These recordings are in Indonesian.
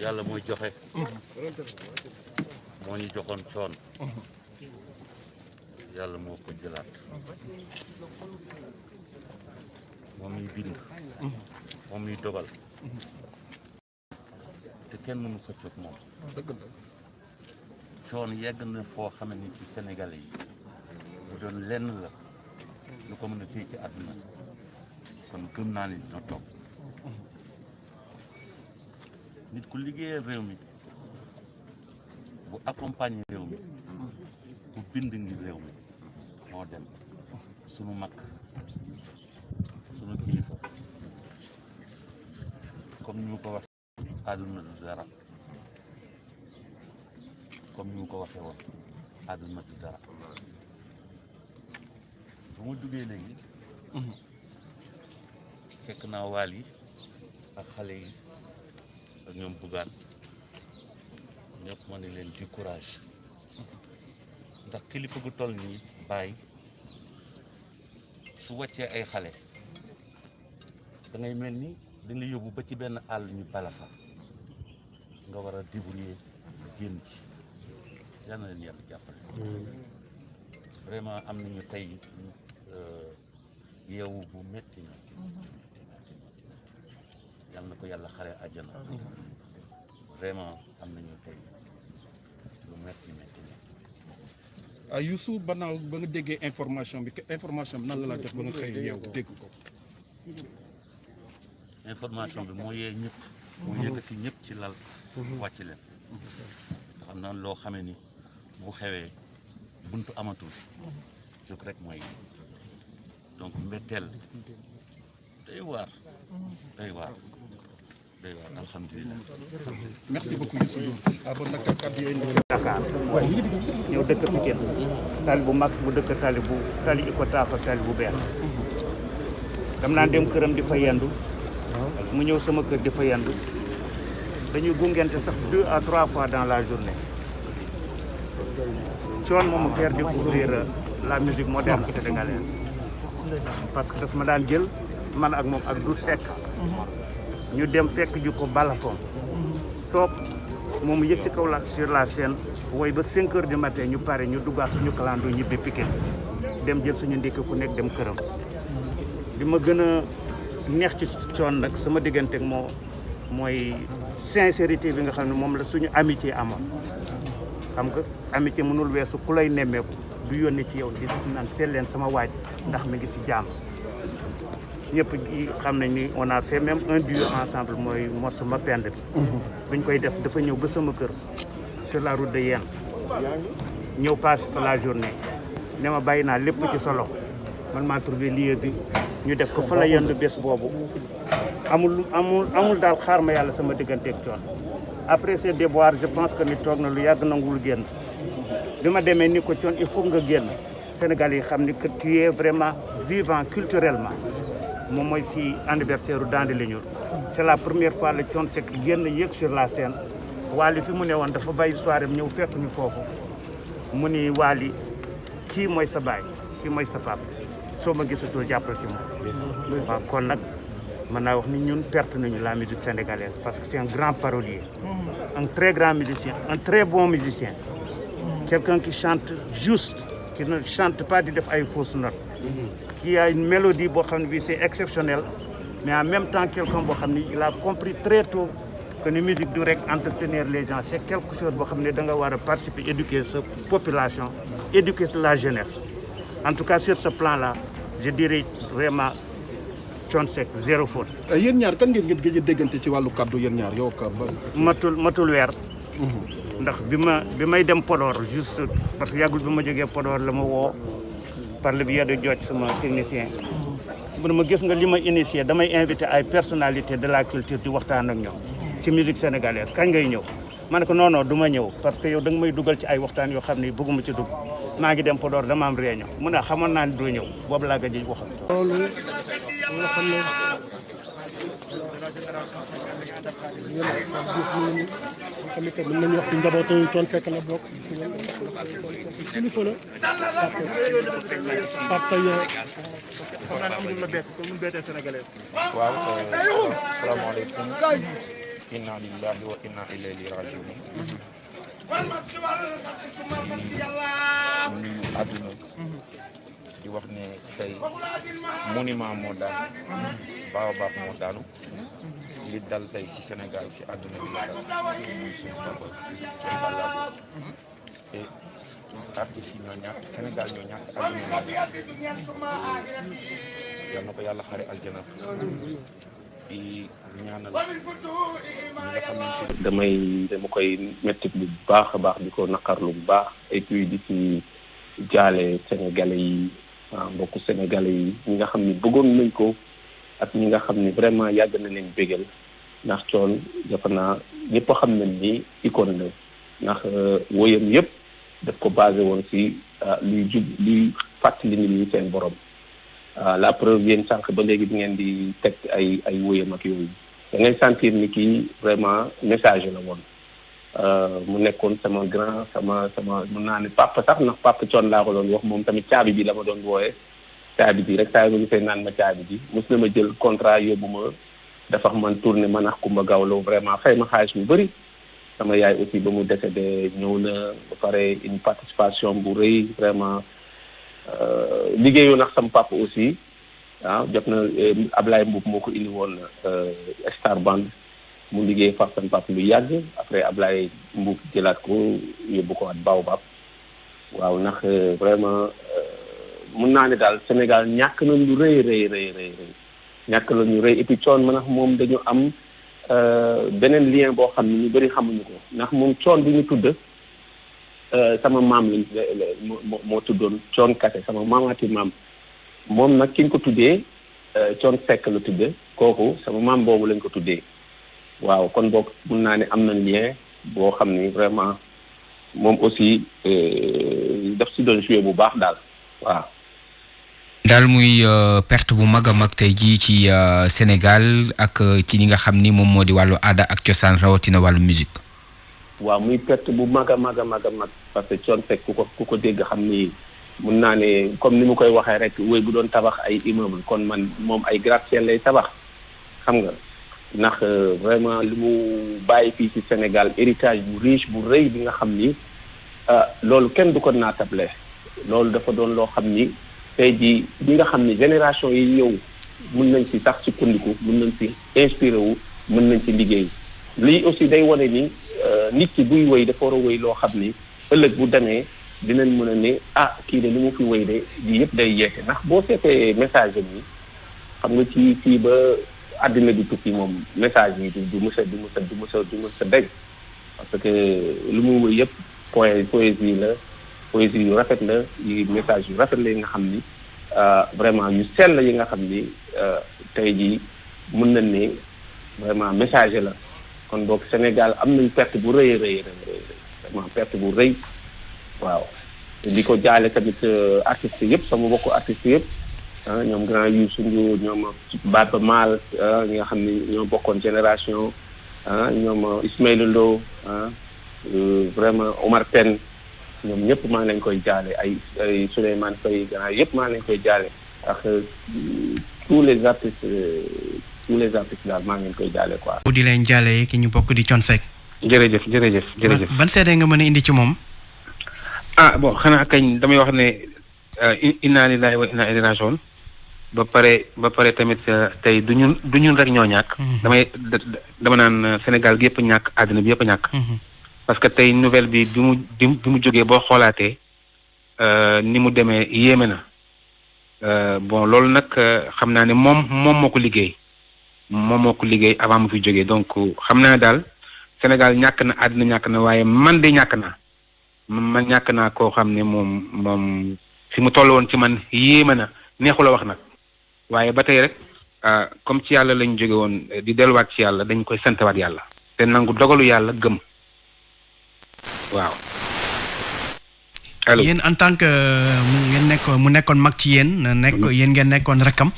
yàlla mooy joxe. Moo ñu joxoon coon. Yàlla moo ko jëlaat. Moom ñuy bind. Moom ñuy dogal. Te kenn mënu ko coog moom. Coon yegg na foo xam ci Sénégalais bu doon lenn la. Lu ko mën a téye ci àdduna. Kon gëm naa ni dina toog nit ku liggéeyal réew mi bu accompagner réew mi bu bind ngir réew mi moo dem. Sunu mag sunu kilifa comme ni mu ko waxee àdduna du dara. Comme ni mu ko waxee woon àdduna du dara. Bu ma duggee léegi fekk naa waal yi ak xale yi. Ak ñoom bugaan ñëpp ma ne leen di courage ndax kilifa gu toll nii bàyyi su wàccee ay xale da ngay mel ni dañ la yóbbu ba ci benn àll ñu bala fa nga war a débrouiller génn ci. Yal na leen yàlla jàppale. Vraiment am nañu tey yeewu bu metti na yal na ko yàlla xare àjjana. Vraiment am nañu tey lu metti ah Youssou banaaw ba nga déggee information bi information bi nan la la jox ba nga xëy yeewu dégg ko. Information bi moo yee ñëpp moo yëkkati ñëpp ci lal. Wàcc leen. Ndax am na loo xamee ni bu xewee buntu amatul. Jóg rek mooy donc mbetteel. Day waar. Day waar merci beaucoup Youssou Ndour sénégalaise. Parce que daf ma daan jël man ak moom ak Doudou Seck ñu dem fekk ju balafon toog moom yëg ci kaw la sur la scène woy ba 5 heures du matin ñu pare ñu duggaat suñu kalandoo ñibbi Pikine. Dem jël suñu ndékki ku nekk dem këram. Li ma gën a neex ci coon nag sama diggante moo mooy sincérité bi nga xam ne moom la suñu amitié amoon. Xam nga amitié mënul weesu ku lay du yónni ci yow di naan seet sama waaj ndax mi ngi si jàmm ñëpp xam nañ ni on a fait même un duo ensemble mooy morceau ma pend bi. Buñ koy def dafa ñëw ba sama kër sur la route de Yène ñëw passé fa la journée. Ne ma bàyyi naa lépp ci sa loxo. Man maa trouvé lieu bi. Ñu def ko fa la yendu bés boobu. Amul amul amul daal xaar ma yàlla sama digganteeg coon après ces déboires je pense que ni toog na lu yàgg nangul génn. Bi ma demee ni ko coon il faut nga génn. Sénégal yi xam ni que tu es vraiment vivant culturellement moom mooy si anniversaire u Dandi Leñur c'est la première fois la coon Seck génn yéeg sur la scène. Wally fi mu ne woon dafa bàyyi soirée ñëw fekk ñu foofu. Mu ni Wally kii mooy sa baay kii mooy sa papa. Soo ma gisatul jàppal ci moom. Waaw kon nag mën naa wax ni ñun perte nañu la musique sénégalaise parce que c'est un grand parolier. Un très grand musicien un très bon musicien. Quelqu'un qui chante juste qui ne chante pas di def ay fausses notes qui a une mélodie c'est exceptionnel mais en même temps quelqu'un il a compris très tôt que ni musique rek entretenir les gens. C'est quelque chose war a participer éduquer sa population éduquer la jeunesse. En tout cas sur ce plan là je dirais vraiment Thione zéro faute. Yéen ñaar kan ngeen ngeen gëj a déggante ci wàllu kàddu yéen ñaar yow ka ba matul matul weer. Ndax bi ma bi may dem Podor juste parce que yàggul bi ma jógee Podor la ma woo par le biais de Diodj sama technicien mu ne ma gis nga li ma initié damay invité ay personnalité de la culture di waxtaan ak ñoom ci musique sénégalaise. Kañ ngay ñëw? Ma ne ko non non du ma ñëw parce que yow da nga may dugal ci ay waxtaan yoo xam ne bëgguma ci dugg. Maa ngi dem Podor dama am réunion. Mu ne xamoon naa ne doo ñëw boobu gëj wax. Loolu que mën nañu wax ci njabootu di wax ne monument li dal tey si Sénégal si àdduna bi la dal muy suñu papa Thione Ballago te artistes yi ñoo ñàkk bi damay dama koy mettit bu baax a baax di ko naqarlu bu baax. Et puis di ci jaale sénégalais yi ah mbokku sénégalais yi ñi nga xam ni bëggoon nañ ko ak ñi nga xam ni vraiment yàgg na leen bégal. ndax coon dafa naa ñëpp xam nañ ni icône la. ndax woyam yëpp daf ko basé woon si luy jub luy fàttali nit ñi seen borom. La preuve yéen sànq ba léegi bi ngeen di teg ay ay woyam ak yooyu. da ngay sentir ni kii vraiment message la woon. Mu nekkoon sama grand sama sama mun naa ne papa sax ndax papa coon laa ko doon wax moom tamit caabi bi la ma doon wooyee. Caabi bi rek saa ma gisee naan ma caabi bi. Mos na ma jël contrat yóbbu ma dafa man tourné ma nax Kumba Gawlo vraiment fay ma xaalis bu bëri sama yaay aussi ba mu décédé ñëw na ba pare une participation bu rëy vraiment liggéeyu nax sama papa aussi. Ah jot na Ablaye Mboub moo ko indi woon Star Band. Mu liggéey faf sama papa lu yàgg. Après Ablaye Mboub jëlaat ko yóbbu ko at Baobab. Waaw vraiment mun naa ne daal Sénégal ñàkk na lu rëy rëy rëy rëy rëy ñàkk la ñu rëy et puis coon ndax moom dañu am beneen lien boo xam ne ñu bëri xamuñu ko. Ndax moom coon bu ñu tudd sama maam lañ moo tuddoon coon kase sama maamaati maam moom nag ki ñu ko tuddee coon sekk la tudde kooku sama maam boobu lañ ko tuddee waaw kon boog mun naa ne am na lien boo xam ni vraiment moom aussi daf si doon joué bu baax daal waaw daal muy perte bu mag a mag tey jii ci Sénégal ak ci li nga xam ni moom moo di wàllu aada ak cosaan rawatina wàllu musique. Waaw muy perte bu mag a mag a mag a mag parce que Thione Seck ku ko ku ko dégg xam ni mun naa ne comme ni mu koy waxee rek wéy bu doon tabax ay immeuble kon man moom ay gratte-ciel lay tabax. Xam nga ndax vraiment li mu bàyyi ci Sénégal héritage bu riche bu rëy bi nga xam ni loolu kenn du ko naatable. Loolu dafa doon loo xam tey jii ñi nga xam ni génération yi ñëw mun nañ ci sax sukkandiku mun nañ ci inspiré wu mën nañ ci liggéey. Lii aussi day wane ni nit ki buy wéy dafa war a wéy loo xam ni ëllëg bu demee dinañ mën a ne ah kii de li mu fi wéy de lii yëpp day yeete ndax boo seetee message am yi xam nga ci fii ba àddina di tukki moom message yi du du mu a du mës a du mës a du mës a dégg parce que lu mu wéy yëpp point poésie la poésie yu rafet la yi message yu rafet la yi nga xam ni vraiment yu sell yi nga xam ni tey jii mën nañ ne vraiment message la. Kon boog Sénégal am nañ perte bu rëy rëy rëy vraiment perte bu rëy. Waaw. Di ko jaale tamit artistes yëpp sama mbokku artistes yëpp ah ñoom grand Youssou Ndour ñoom Baba Maal ñi nga xam ni ñoo bokkoon génération ah ñoom Ismaïla Lo ah vraiment Omar Pène ñoom ñëpp maa ngi leen koy jaale ay ay Souleymane Faye grand yëpp maa ngi leen koy jaale ak tous les artistes tous les artistes daal maa ngi leen koy jaale quoi. di leen jaale ki ñu bokk di Thione Seck. jërëjëf jërëjëf jërëjëf. ban seede nga mën a indi ci moom. ah bon xanaa kañ damay wax ne inna lillahi wa inna ilayhi rajiun ba pare ba pare tamit tey du ñun du ñun rek ñoo ñàkk. damay dama naan Sénégal gi yëpp ñàkk àddina bi yëpp ñàkk. Parce que tey nouvelle bi bi mu bi mu jógee boo xoolaatee ni mu demee yéeme na. Bon loolu nag xam naa ne moom moom moo ko liggéey. Moom moo ko liggéey avant mu fi jógee. Donc xam naa daal Sénégal ñàkk na àddina ñàkk na waaye man de ñàkk naa. Man ñàkk naa koo xam ne moom moom fi mu toll woon ci man yéeme na. Neexula wax nag. Waaye ba tey rek comme ci yàlla lañ jóge woon di delluwaat ci yàlla dañ koy santawaat yàlla. Te nangu dogalu yàlla gëm. Waaw. Allo yéen en tant que mu ngeen nekkoon mu nekkoon mag ci yéen nekk yéen ngeen nekkoon rakkam.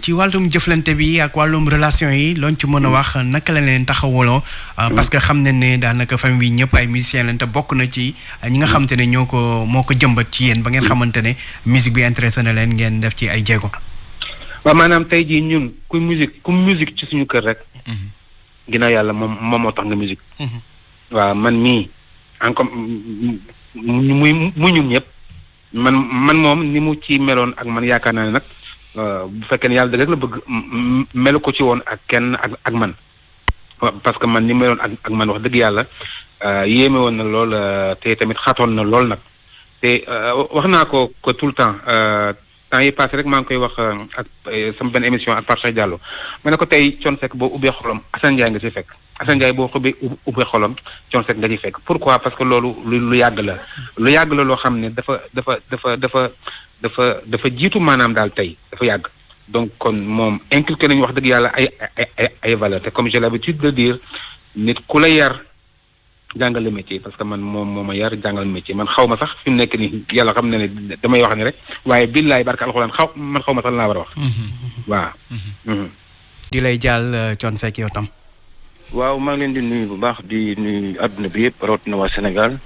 Ci wàllum jëflante bi ak wàllum relation yi looñ ci mën a wax naka la leen taxawaloo? Parce que xam ne ne daanaka famille bi ñëpp ay musiciens lañ te bokk na ci ñi nga xamante ne ñoo ko moo ko jëmbat ci yéen ba ngeen xamante ne musique bi intéressé na leen ngeen def ci ay jéego. Waaw maanaam tey jii ñun ku musique ku musique ci suñu kër rek ginnaaw yàlla moom moom moo tax nga musique. Waaw man mii encore muy mu ñun ñëpp. Man man moom ni mu ci meloon ak man yaakaar naa ne nag bu fekkee ne yàlla dëgg rek la bëgg melu ko ci woon ak kenn ak ak man. Parce que man ni meloon ak ak man wax dëgg yàlla yéeme woon na lool te tamit xatoon na lool nag. Te wax naa ko ko tout le temps temps yi passé rek maa ngi koy wax ak sama benn émission ak Pape Diallo. Ma ne ko tey Thione Seck boo ubbee xolam Assane Ndiaye nga ci fekk Assane Ndiaye boo xubbee ubbee xolam Thione Seck nga ci fekk. Pourquoi? Parce que loolu lu lu yàgg la. Lu yàgg la loo xam ne dafa dafa dafa dafa dafa dafa jiitu maanaam daal tey. Dafa yàgg. Donc kon moom inculqué nañu wax dëgg yàlla ay ay ay valeur te comme j'ai l'habitude de dire nit ku la yar jàngale métier. Parce que man moom moo ma yar jàngal métier. Man xaw ma sax fi mu nekk nii yàlla xam na ne damay wax ni rek waaye billaay barka alxuraan xaw man xaw ma sax laa war a wax. waaw. di lay jàll Thione Seck yow tam. Waaw maa ngi leen di nuyu bu baax di nuyu àdduna bi yëpp rawatina waa Sénégal.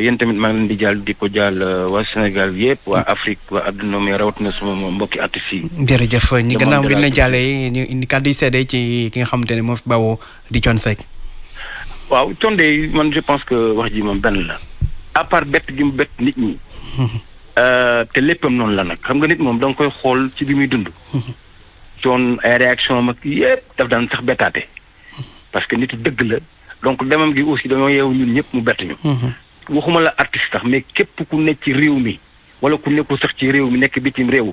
yéen tamit maa ngi leen di jàll di ko jàll waa Sénégal yëpp waa Afrique waa àdduna mais rawatina sama mbokki artistes yi. jërëjëf ñi gannaaw bi la jàllee ñu indi kàddu yu seede ci ki nga xamante ne moo fi bawoo di Thione Seck. waaw Thione man je pense que wax ji moom benn la. À part bett gi mu bett nit ñi. Te léppam noonu la nag. Xam nga nit moom da nga koy xool ci bi muy dund. Thione ay réaction mag yëpp daf daan sax bettaate parce que nit dëgg la. Donc demam gi aussi dañoo yeewu ñun ñëpp mu bett ñu. Waxuma la artiste sax mais képp ku nekk ci réew mi wala ku nekkul sax ci réew mi nekk bitim réew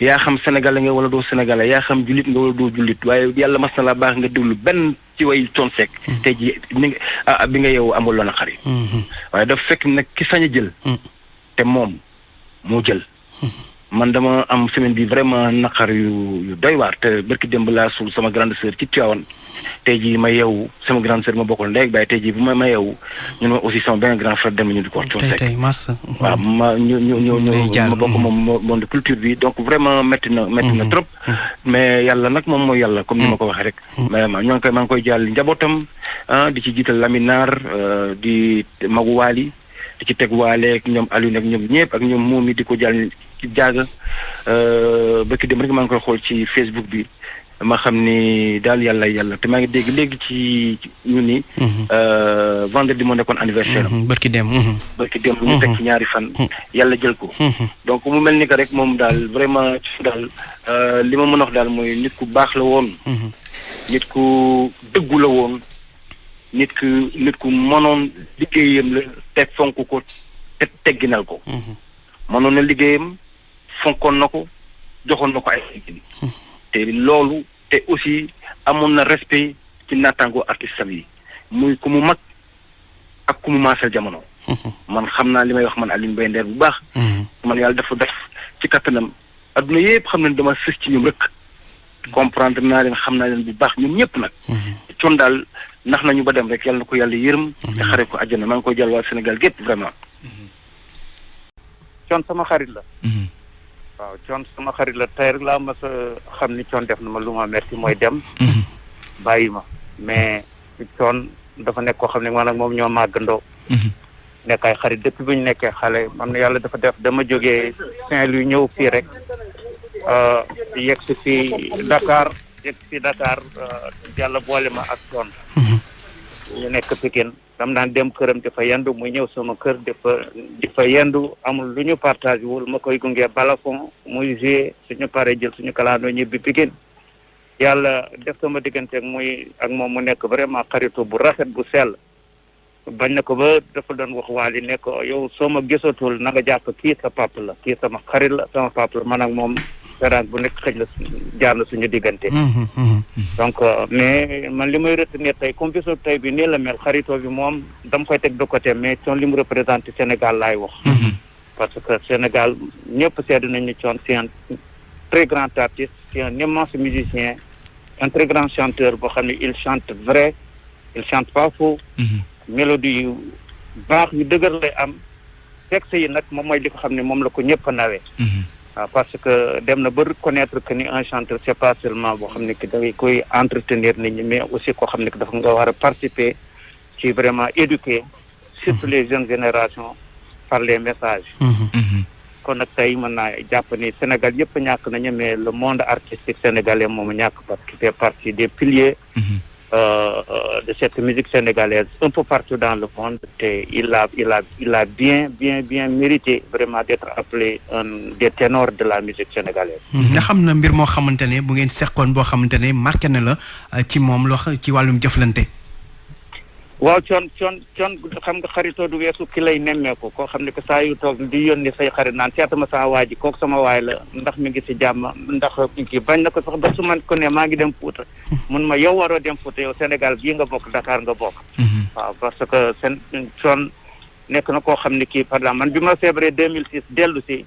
yaa xam sénégalais nga wala doo sénégalais yaa xam jullit nga wala doo jullit waaye yàlla mas na la baax nga déglu benn ci way Thione Seck. Tey ji ni nga bi nga yow amul loon xari waaye dafa fekk nag ki sañ a jël. Te moom moo jël. Man dama am semaine bi vraiment naqar yu yu doy waar. Te barki démb laa suul sama grande sœur ci Tivaouane tey jii ma yeewu sama grande sœur ma bokkal ndey ak baay tey jii bu ma ma yeewu ñun ma aussi sama benn grand frère dem ñu di ko wax tey mas waaw ma ñu ñu ñu ñu ma bokk moom monde culture bi donc vraiment métti na métti na trop. Mais yàlla nag moom mooy yàlla comme ni ma ko waxee rek. Vraiment ñoo ngi koy maa ngi koy jàll njabootam ah di ci jiital Laminar di Magu Waali di ci teg waale ak ñoom Aliou ak ñoom ñëpp ak ñoom moom mi di ko jàll ci jaaga. Bëkki dem rek maa ngi koy xool ci Facebook bi. Ma xam ni daal yàlla yàlla te maa ngi dégg léegi ci ñu ni vendredi moo nekkoon anniversaire am. Bërki dem bërki dem ñu teg ci ñaari fan. Yàlla jël ko. Donc mu mel ni que rek moom daal vraiment daal li ma mën a wax daal mooy nit ku baax la woon. Nit ku dëggu la woon. Nit ku nit ku mënoon liggéeyam la te fonk ko te tegginal ko. Mënoon na liggéeyam fonkoon na ko joxoon na ko ay te loolu te aussi amoon na respect ci naataango artiste yi muy ku mu mag ak ku mu maasal jamono. Man xam naa li may wax man Alioune Mbaye Nder bu baax. Man yàlla dafa def ci kattanam. Adduna yëpp xam ne dama sës ci ñoom rek. Comprendre naa leen xam naa leen bu baax ñoom ñëpp nag. Thione daal nax nañu ba dem rek yàlla na ko yàlla yërëm. Te xare ko àjjana. Maa ngi koy jàll waa Sénégal gépp vraiment. Thione sama xarit la. Waaw coon sama xarit la. Tey rek laa mas a xam ni coon def na ma lu ma metti mooy dem. Bàyyi ma. Mais coon dafa nekk koo xam ne man ak moom ñoo màggandoo. Nekk ay xarit. Depuis bu ñu nekkee xale man yàlla dafa def dama jógee Saint-Louis ñëw fii rek yegg si fii Dakar yegg si Dakar yàlla boole ma ak coon. ñu nekk Pikine. Dam daan dem këram dafa yendu muy ñëw sama kër dafa dafa yendu amul lu ñu partage wul ma koy gunge balafon muy joué suñu paree jël suñu kalaandoo ñibbi Pikine yàlla def sama diggante ak muy ak moom mu nekk vraiment xaritu bu rafet bu sell bañ na ko ba dafa doon wax waali ne ko yow soo ma gisatul na nga jàpp kii sa la kii sama xarit la sama la man ak moom bu nekk xëj na jaar na suñu diggante. Donc mais man li may retenir tey tey bi nii la mel xaritoo bi moom dama koy teg de côté mais Thione li mu représenté Sénégal laay wax. Parce que Sénégal ñëpp seetlu nañ ni Thione c'est un très grand artiste c'est un immense musicien un très grand chanteur boo xam ne il chante vrai il chante pas faux mélodie yu baax yu dëgër lay am. texte yi nag moom mooy li ko xam ne moom la ko ñëpp a nawee. Waaw parce que dem na ba reconnaître que ni un chanteur c'est pas seulement boo xam ne que dangay koy entretenir nit ñi mais aussi koo xam ne que dafa nga war a participer ci vraiment éduquer surtout les jeunes générations par les messages. Kon nag tey mën naa jàpp ni Sénégal yëpp ñàkk nañu mais le monde artistique sénégalais moom ñàkk parce qu'il fait partie des piliers de cette musique sénégalaise un peu partout dans le monde il a il a il a bien bien bien mérité vraiment d'être appelé un des ténors de la musique sénégalaise nga xam na mbir moo xamante ne bu ngeen seqoon boo xamante ne marqué na la euh, ci moom loo xa- ci wàllum jëflante. Waaw coon coon coon xam nga xaritoo du weesu ki lay nemmeeku koo xam ne que saa yu toog di yónni say xarit naan seetama saa waa ji kooku sama waay la ndax mi ngi si jàmm ndax kii bañ na ko sax ba su man ko ne maa ngi dem Fuuta. Mun ma yow waroo dem Fuuta yow Sénégal bii nga bokk Dakar nga bokk. Waaw parce que seen coon nekk na koo xam ne kii par exemple man bi ma feebaree 2006 dellu si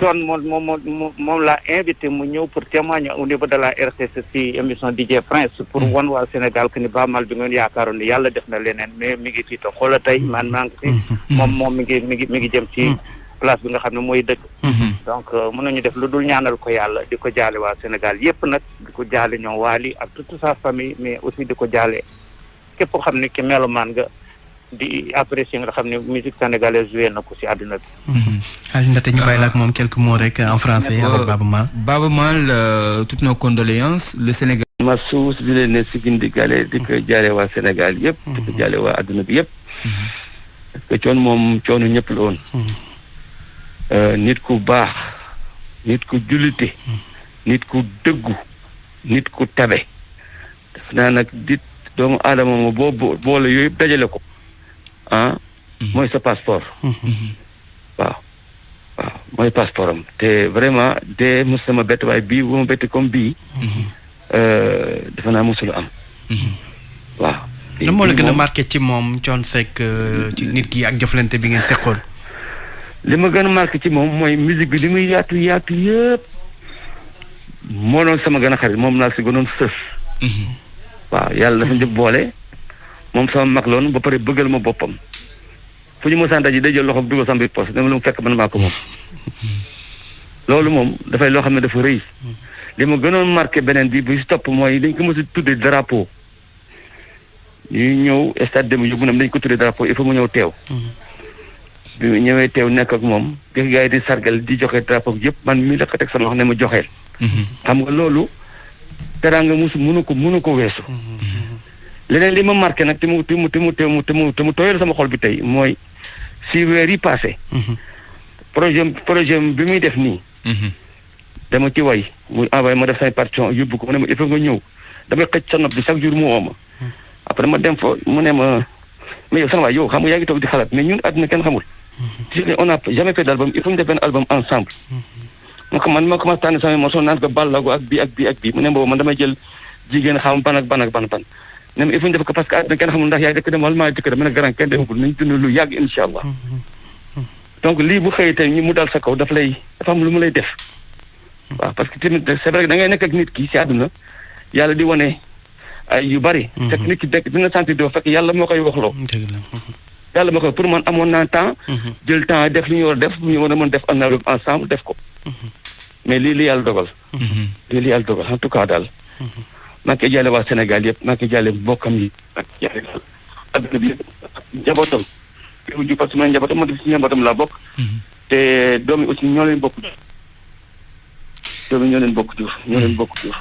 coon moom moom moom moom laa invité mu ñëw pour témoigner au niveau de la RCC ci émission DJ Prince pour wan waa Sénégal que ni Ba Mal bi ngeen yaakaaroon ni yàlla def na leneen mais mi ngi fii te xoola tey man maa ngi fi. Moom moom mi ngi mi ngi mi ngi jëm ci place bi nga xam ne mooy dëkk. Donc mën nañu def lu dul ñaanal ko yàlla di ko jaale waa Sénégal yépp nag di ko jaale ñoom waali ak toute sa famille mais aussi di ko jaale képp koo xam ne ki melomaan nga. Di apprécier nga xam ne musique sénégalaise joué na ko si àdduna bi. Aliou Ndate ñu bàyyi la ak moom quelques mots rek en français avec Maal. Maal euh, toutes nos condoléances. Le Sénégal. ma suus di leen ne si di ko jaale waa Sénégal yëpp di ko jaale waa adduna bi yëpp. Parce que coon moom coonu ñëpp la woon. Euh, nit ku baax nit ku jullite nit ku dëggu nit ku tabe. Def naa nag dit doomu aadama mo boo bo- boole yooyu yëpp dajale ko ah mooy sa passeport. Waaw. Waaw mooy passeport am. Te vraiment de mos sama bett waaye bii bu ma bett comme bii dafa defe naa mosul am. Waaw. Lan moo la gën a marqué ci moom Thione Seck euh, ci nit ki ak jëflante bi ngeen seqoon. li ma gën a marqué ci moom mooy musique bi li muy yaatu yaatu yëpp moo doon sama gën a xarit moom laa si gënoon sës. Waaw yàlla dafa njëkk boole. Moom sama mag loon ba pare bëggal ma boppam. fu ñu mosaan daje day jël loxoom dugal sama biir poche dama lu mu fekk man maa ko moom. loolu moom dafay loo xam ne dafa rëy. li ma gënoon marqué beneen bi bu si topp mooy dañ ko mos a tuddee drapeau. ñuy ñëw stade dem yóbbu nam dañ ko tuddee drapeau il faut mu ñëw teew. bi mu ñëwee teew nekk ak moom bi gars yi di sargal di joxe drapeau yëpp man mii la ko teg sama wax ne ma joxeel. Xam nga loolu teraanga musu mënu ko mënu ko weesu leneen li ma marqué nag te mu te mu te mu te mu te mu te mu tooyal sama xol bi tey mooy si weer yi passé. Projet projet bi muy def nii. Dama ci way mu envoyé ma def say partition yóbbu ko mu ne ma il faut nga ñëw. Damay xëcc sa nopp bi chaque jour mu woo ma. Après ma dem fa mu ne ma mais yow sama waay yow xam nga yaa ngi toog di xalaat mais ñun àdduna kenn xamul. Si on n'a jamais fait d'album il faut ñu def benn album ensemble. Ma ko man ma commencé tànn sama morceau naan ko bàllago ak bii ak bii ak bii. Mu ne boobu man damay jël jigéen xam ban ak ban ak ban ban ne ma il faut ñu def ko parce que àdduna kenn xamul ndax yaay dëkk dem wala maa dëkk dem ma ne grand kenn demagul nañ dund lu yàgg incha allah. Donc lii bu xëyee tey ñu mu dal sa kaw daf lay dafa am lu mu lay def. Waaw parce que tamit c'est vrai que da ngay nekk ak nit ki si àdduna yàlla di wane ay yu bari. Fekk nit ki dekk dina sentir doo fekk yàlla moo koy waxloo. Yàlla moo koy pour man amoon naa temps. Jël temps def li ñu war a def ñu war a mën def ensemble def ko. Mais lii li yàlla dogal. Lii li yàlla dogal en tout cas daal. Maa ngi koy jaale waa Sénégal yëpp maa ngi koy jaale mbokkam yi ak jaale daal àdduna bi yëpp njabootam. Yow ju parce que man njabootam ma def si njabootam laa bokk. Te doom yi aussi ñoo leen bokk. Jur doom yi ñoo leen bokk jur ñoo leen bokk jur